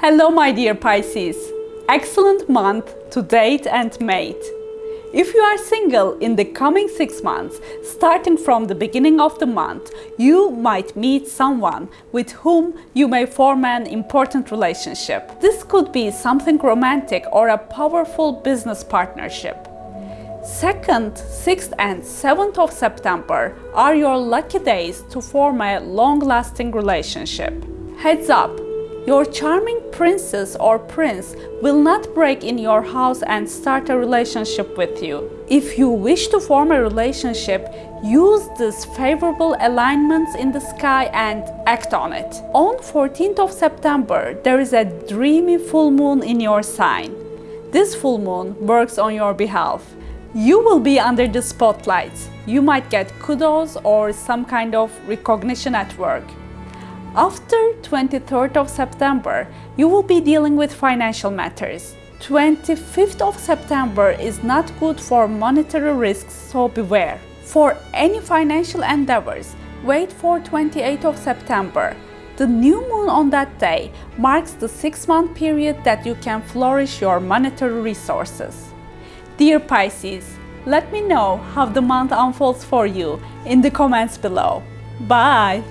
Hello my dear Pisces! Excellent month to date and mate. If you are single in the coming six months, starting from the beginning of the month, you might meet someone with whom you may form an important relationship. This could be something romantic or a powerful business partnership. 2nd, 6th and 7th of September are your lucky days to form a long-lasting relationship. Heads up! Your charming princess or prince will not break in your house and start a relationship with you. If you wish to form a relationship, use these favorable alignments in the sky and act on it. On 14th of September, there is a dreamy full moon in your sign. This full moon works on your behalf. You will be under the spotlight. You might get kudos or some kind of recognition at work. After 23rd of September, you will be dealing with financial matters. 25th of September is not good for monetary risks, so beware. For any financial endeavors, wait for 28th of September. The new moon on that day marks the six-month period that you can flourish your monetary resources. Dear Pisces, let me know how the month unfolds for you in the comments below. Bye!